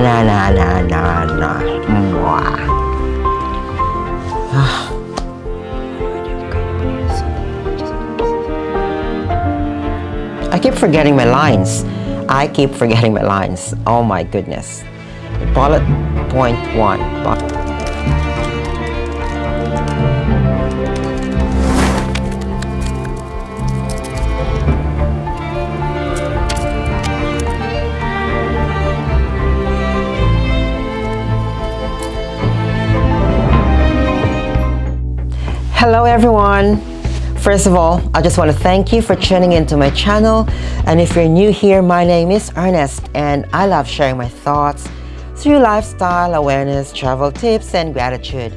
là là là là là forgetting my lines. I keep forgetting my lines. Oh my goodness. Bullet point one. Hello everyone. First of all, I just want to thank you for tuning into my channel. And if you're new here, my name is Ernest and I love sharing my thoughts through lifestyle awareness, travel tips, and gratitude.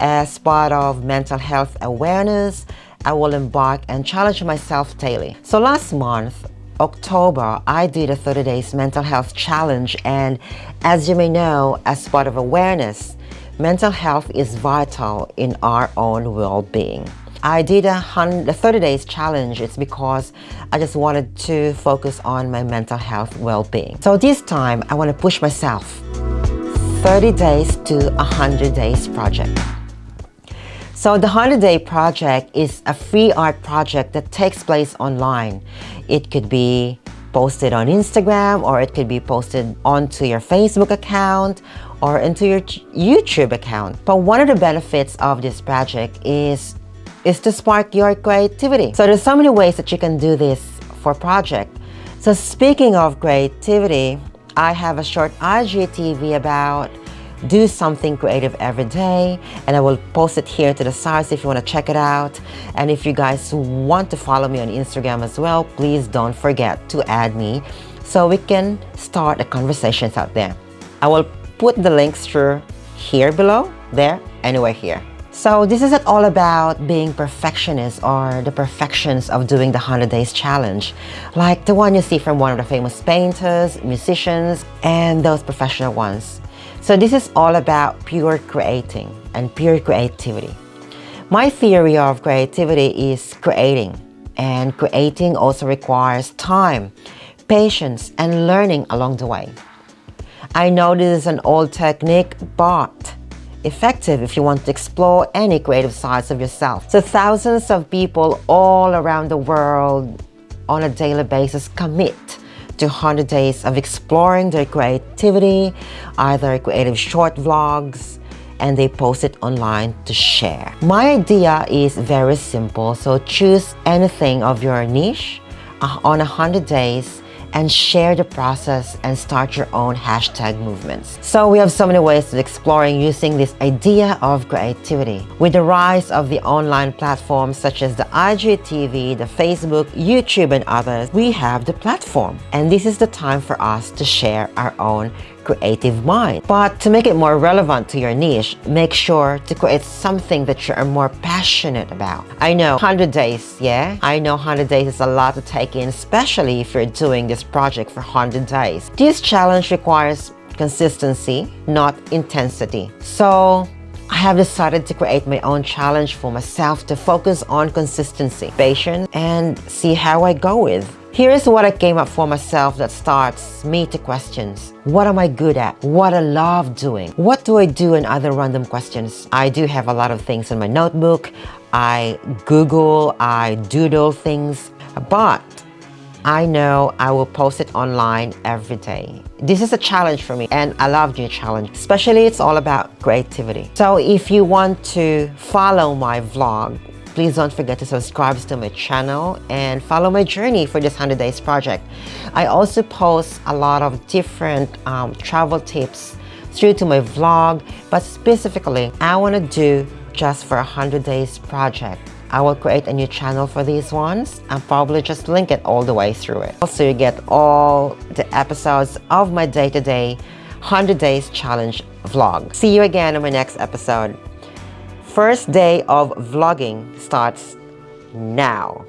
As part of mental health awareness, I will embark and challenge myself daily. So last month, October, I did a 30 days mental health challenge and as you may know, as part of awareness, mental health is vital in our own well-being. I did a 30 days challenge. It's because I just wanted to focus on my mental health well-being. So this time, I want to push myself 30 days to 100 days project. So the 100 Day Project is a free art project that takes place online. It could be posted on Instagram or it could be posted onto your Facebook account or into your YouTube account. But one of the benefits of this project is, is to spark your creativity. So there's so many ways that you can do this for project. So speaking of creativity, I have a short IGTV about do something creative every day and I will post it here to the side if you want to check it out and if you guys want to follow me on Instagram as well please don't forget to add me so we can start the conversations out there I will put the links through here below there anywhere here so this isn't all about being perfectionist or the perfections of doing the 100 days challenge like the one you see from one of the famous painters, musicians, and those professional ones. So this is all about pure creating and pure creativity. My theory of creativity is creating and creating also requires time, patience and learning along the way. I know this is an old technique but effective if you want to explore any creative sides of yourself. So thousands of people all around the world on a daily basis commit to 100 days of exploring their creativity, either creative short vlogs, and they post it online to share. My idea is very simple, so choose anything of your niche uh, on 100 days and share the process and start your own hashtag movements. So we have so many ways of exploring using this idea of creativity. With the rise of the online platforms such as the IGTV, the Facebook, YouTube and others, we have the platform. And this is the time for us to share our own creative mind. But to make it more relevant to your niche, make sure to create something that you are more passionate about. I know 100 days, yeah? I know 100 days is a lot to take in, especially if you're doing this project for 100 days. This challenge requires consistency, not intensity. So I have decided to create my own challenge for myself to focus on consistency, patience, and see how I go with. Here's what I came up for myself that starts me to questions. What am I good at? What I love doing? What do I do and other random questions? I do have a lot of things in my notebook. I Google, I doodle things, but I know I will post it online every day. This is a challenge for me and I love new challenge, especially it's all about creativity. So if you want to follow my vlog, please don't forget to subscribe to my channel and follow my journey for this 100 days project. I also post a lot of different um, travel tips through to my vlog, but specifically I want to do just for a 100 days project. I will create a new channel for these ones and probably just link it all the way through it. Also, you get all the episodes of my day-to-day -day 100 days challenge vlog. See you again in my next episode. First day of vlogging starts now.